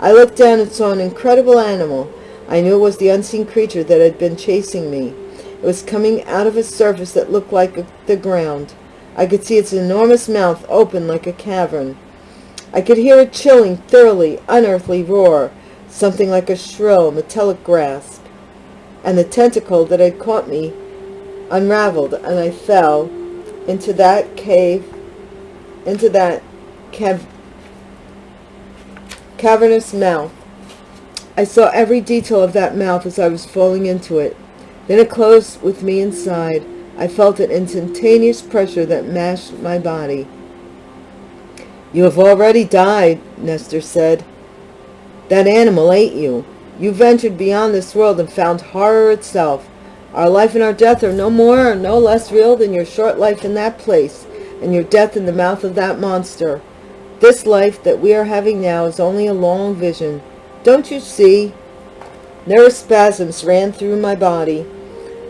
I looked down and saw an incredible animal. I knew it was the unseen creature that had been chasing me. It was coming out of a surface that looked like the ground. I could see its enormous mouth open like a cavern. I could hear a chilling, thoroughly unearthly roar, something like a shrill, metallic grasp. And the tentacle that had caught me unraveled, and I fell into that cave, into that cav cavernous mouth. I saw every detail of that mouth as I was falling into it. Then it closed with me inside. I felt an instantaneous pressure that mashed my body. You have already died, Nestor said. That animal ate you. You ventured beyond this world and found horror itself. Our life and our death are no more or no less real than your short life in that place, and your death in the mouth of that monster. This life that we are having now is only a long vision. Don't you see? Nervous spasms ran through my body.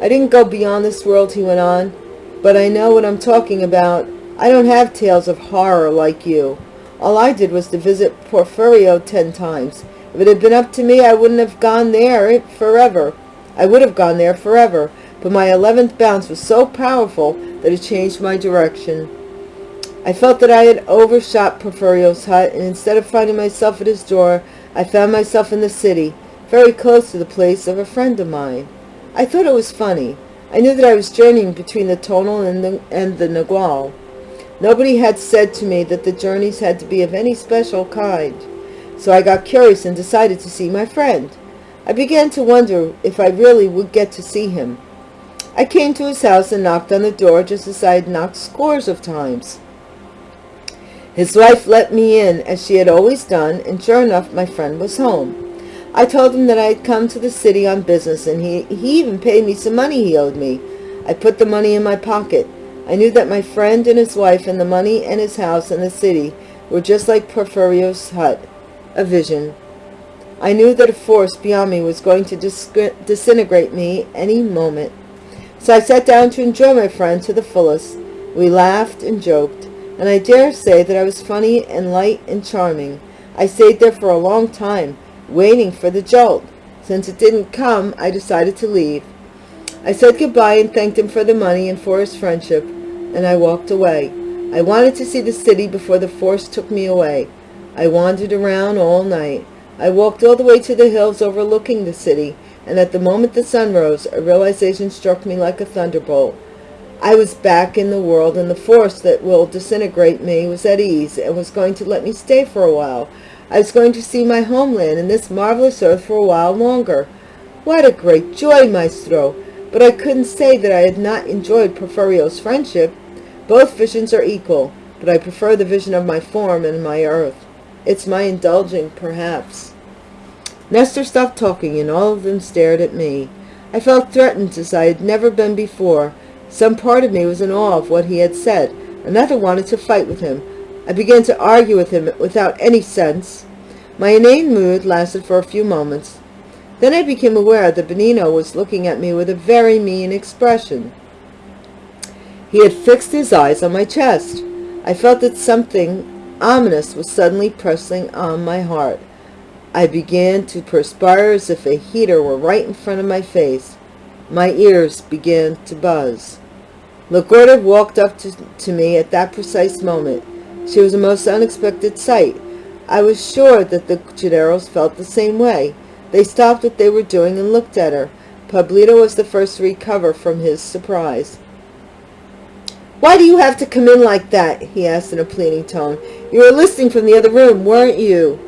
I didn't go beyond this world, he went on, but I know what I'm talking about. I don't have tales of horror like you. All I did was to visit Porfirio ten times. If it had been up to me, I wouldn't have gone there forever. I would have gone there forever, but my eleventh bounce was so powerful that it changed my direction. I felt that I had overshot Porfirio's hut, and instead of finding myself at his door, I found myself in the city, very close to the place of a friend of mine. I thought it was funny. I knew that I was journeying between the tonal and the, and the Nagual. Nobody had said to me that the journeys had to be of any special kind, so I got curious and decided to see my friend. I began to wonder if I really would get to see him. I came to his house and knocked on the door just as I had knocked scores of times. His wife let me in, as she had always done, and sure enough, my friend was home. I told him that I had come to the city on business, and he, he even paid me some money he owed me. I put the money in my pocket. I knew that my friend and his wife and the money and his house and the city were just like Porfirio's hut, a vision. I knew that a force beyond me was going to disintegrate me any moment. So I sat down to enjoy my friend to the fullest. We laughed and joked, and I dare say that I was funny and light and charming. I stayed there for a long time, waiting for the jolt. Since it didn't come, I decided to leave. I said goodbye and thanked him for the money and for his friendship, and I walked away. I wanted to see the city before the force took me away. I wandered around all night. I walked all the way to the hills overlooking the city, and at the moment the sun rose, a realization struck me like a thunderbolt. I was back in the world, and the force that will disintegrate me was at ease and was going to let me stay for a while. I was going to see my homeland and this marvelous earth for a while longer. What a great joy, Maestro! But I couldn't say that I had not enjoyed Porfirio's friendship. Both visions are equal, but I prefer the vision of my form and my earth. It's my indulging, perhaps. Nestor stopped talking, and all of them stared at me. I felt threatened as I had never been before. Some part of me was in awe of what he had said. Another wanted to fight with him. I began to argue with him without any sense. My inane mood lasted for a few moments. Then I became aware that Benigno was looking at me with a very mean expression. He had fixed his eyes on my chest. I felt that something ominous was suddenly pressing on my heart. I began to perspire as if a heater were right in front of my face. My ears began to buzz. La Gorda walked up to, to me at that precise moment. She was a most unexpected sight. I was sure that the Gennaros felt the same way. They stopped what they were doing and looked at her. Pablito was the first to recover from his surprise. Why do you have to come in like that? he asked in a pleading tone. You were listening from the other room, weren't you?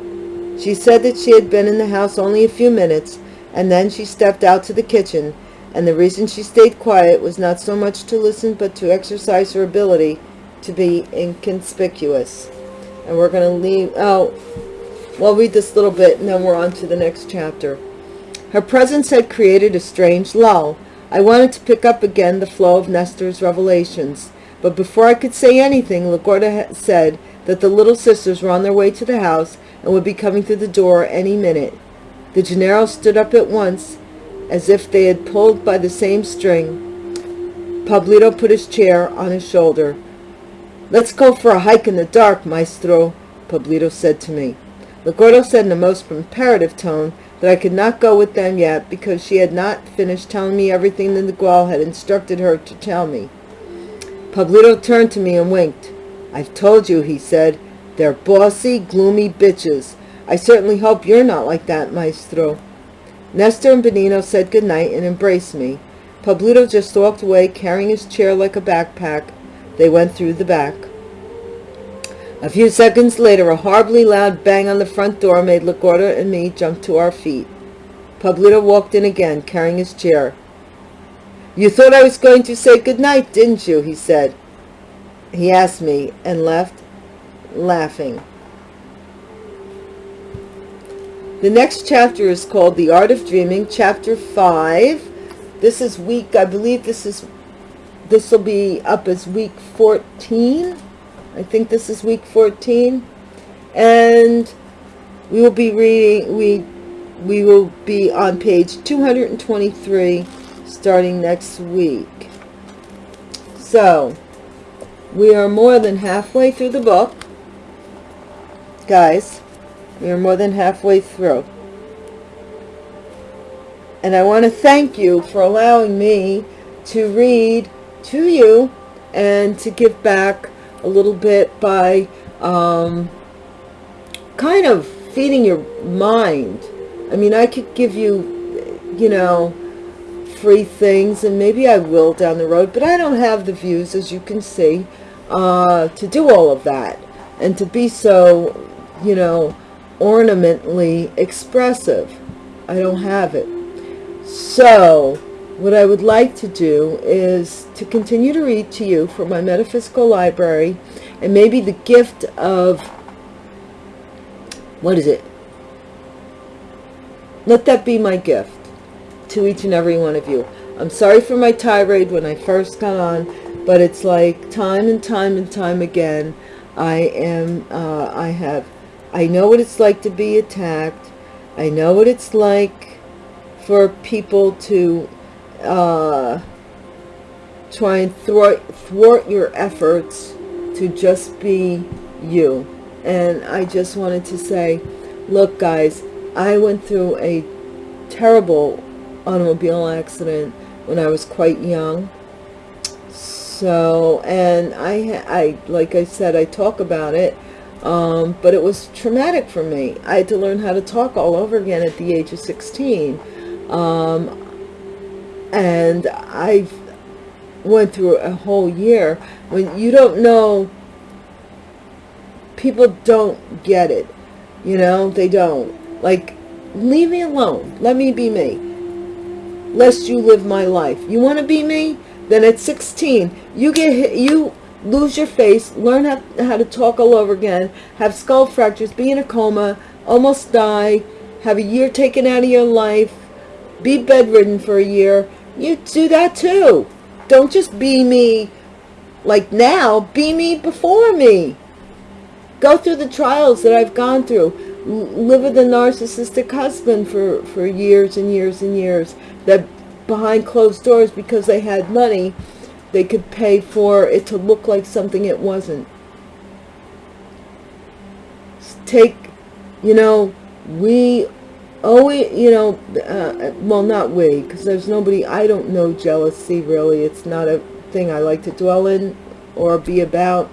She said that she had been in the house only a few minutes, and then she stepped out to the kitchen, and the reason she stayed quiet was not so much to listen but to exercise her ability to be inconspicuous. And we're going to leave, oh, we'll read this little bit and then we're on to the next chapter. Her presence had created a strange lull. I wanted to pick up again the flow of Nestor's revelations, but before I could say anything, La Gorda said that the little sisters were on their way to the house and would be coming through the door any minute. The Gennaro stood up at once, as if they had pulled by the same string. Pablito put his chair on his shoulder. Let's go for a hike in the dark, maestro, Pablito said to me. La Gorda said in a most imperative tone that I could not go with them yet because she had not finished telling me everything that the Nagual had instructed her to tell me. Pablito turned to me and winked. I've told you, he said. They're bossy, gloomy bitches. I certainly hope you're not like that, maestro. Nestor and Benigno said good night and embraced me. Pablito just walked away carrying his chair like a backpack they went through the back. A few seconds later, a horribly loud bang on the front door made La Gorda and me jump to our feet. Pablito walked in again, carrying his chair. You thought I was going to say good night, didn't you? he said. He asked me and left, laughing. The next chapter is called The Art of Dreaming, Chapter 5. This is week, I believe this is this will be up as week 14. I think this is week 14. And we will be reading, we, we will be on page 223 starting next week. So, we are more than halfway through the book. Guys, we are more than halfway through. And I want to thank you for allowing me to read to you and to give back a little bit by um, kind of feeding your mind. I mean, I could give you, you know, free things, and maybe I will down the road, but I don't have the views, as you can see, uh, to do all of that and to be so, you know, ornamentally expressive. I don't have it. So, what I would like to do is to continue to read to you from my metaphysical library and maybe the gift of, what is it? Let that be my gift to each and every one of you. I'm sorry for my tirade when I first got on, but it's like time and time and time again, I am, uh, I have, I know what it's like to be attacked. I know what it's like for people to uh, try and thwart, thwart your efforts to just be you. And I just wanted to say, look guys, I went through a terrible automobile accident when I was quite young. So, and I, I, like I said, I talk about it, um, but it was traumatic for me. I had to learn how to talk all over again at the age of 16. Um, and I went through a whole year when you don't know, people don't get it, you know, they don't. Like, leave me alone. Let me be me lest you live my life. You want to be me? Then at 16, you get hit, you lose your face, learn how, how to talk all over again, have skull fractures, be in a coma, almost die, have a year taken out of your life, be bedridden for a year. You do that too. Don't just be me like now, be me before me. Go through the trials that I've gone through. Live with a narcissistic husband for, for years and years and years that behind closed doors because they had money they could pay for it to look like something it wasn't. Take you know we always you know uh, well not we because there's nobody i don't know jealousy really. It's not a thing i like to dwell in or be about.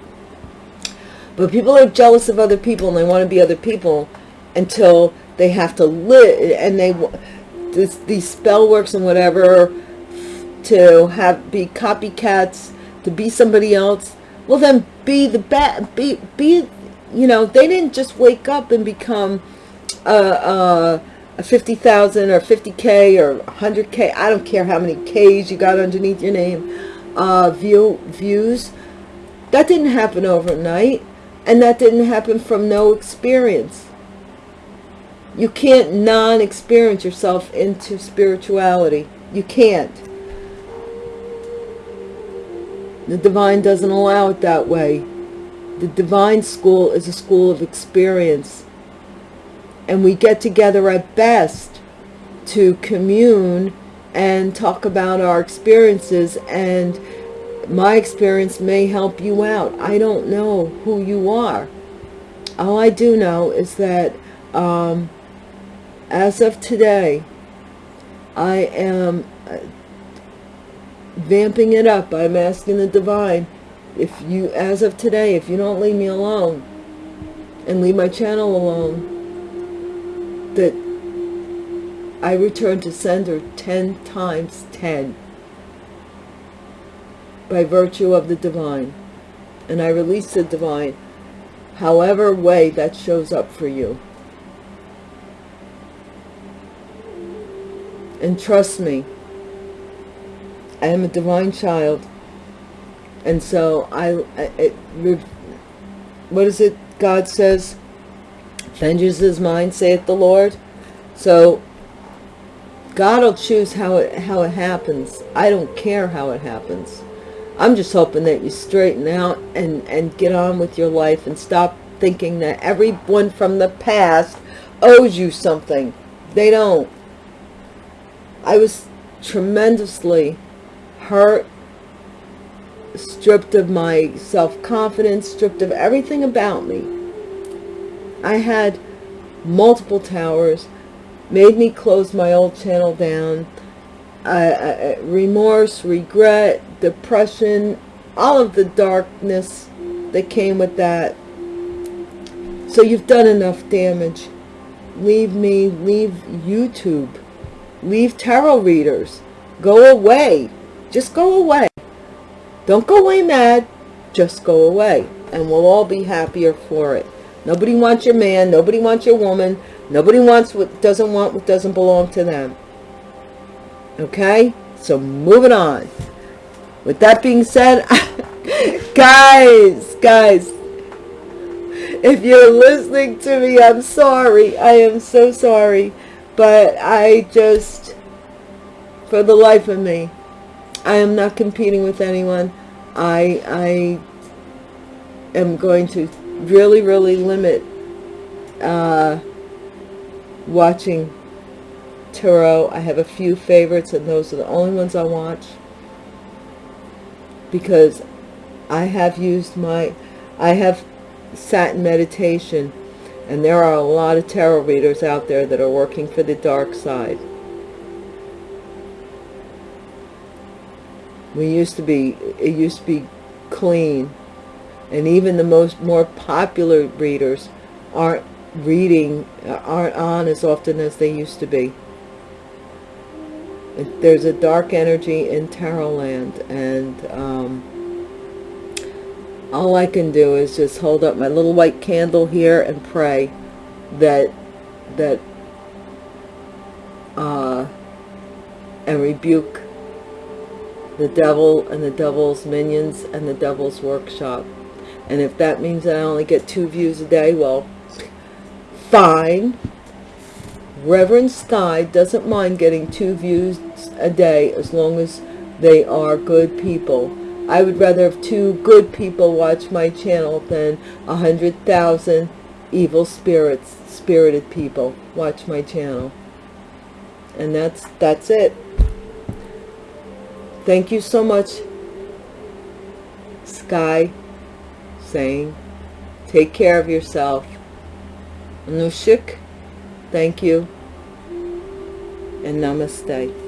But people are jealous of other people and they want to be other people until they have to live and they this, these spell works and whatever to have be copycats to be somebody else well then be the bad be be you know they didn't just wake up and become a, a, a 50,000 or 50k or 100k I don't care how many k's you got underneath your name uh, view views that didn't happen overnight and that didn't happen from no experience you can't non-experience yourself into spirituality. You can't. The divine doesn't allow it that way. The divine school is a school of experience. And we get together at best to commune and talk about our experiences and my experience may help you out. I don't know who you are. All I do know is that um, as of today, I am uh, vamping it up. I'm asking the divine, if you, as of today, if you don't leave me alone and leave my channel alone, that I return to sender 10 times 10 by virtue of the divine. And I release the divine however way that shows up for you. And trust me, I am a divine child. And so I, it, what is it God says? Vengeance is mine, saith the Lord. So God will choose how it, how it happens. I don't care how it happens. I'm just hoping that you straighten out and, and get on with your life and stop thinking that everyone from the past owes you something. They don't. I was tremendously hurt, stripped of my self-confidence, stripped of everything about me. I had multiple towers, made me close my old channel down, uh, remorse, regret, depression, all of the darkness that came with that. So you've done enough damage. Leave me, leave YouTube leave tarot readers go away just go away don't go away mad just go away and we'll all be happier for it nobody wants your man nobody wants your woman Nobody wants what doesn't want what doesn't belong to them. Okay? So moving on. With that being said, guys, guys, if you're listening to me, I'm sorry. I am so sorry. But I just, for the life of me, I am not competing with anyone. I, I am going to really, really limit uh, watching tarot. I have a few favorites and those are the only ones I watch because I have used my, I have sat in meditation and there are a lot of tarot readers out there that are working for the dark side. We used to be, it used to be clean. And even the most more popular readers aren't reading aren't on as often as they used to be. There's a dark energy in tarot land and um, all I can do is just hold up my little white candle here and pray that that uh, and rebuke the devil and the devil's minions and the devil's workshop. And if that means I only get two views a day well fine. Reverend Sky doesn't mind getting two views a day as long as they are good people. I would rather have two good people watch my channel than a hundred thousand evil spirits spirited people watch my channel. And that's that's it thank you so much sky saying take care of yourself. Anushik thank you. And namaste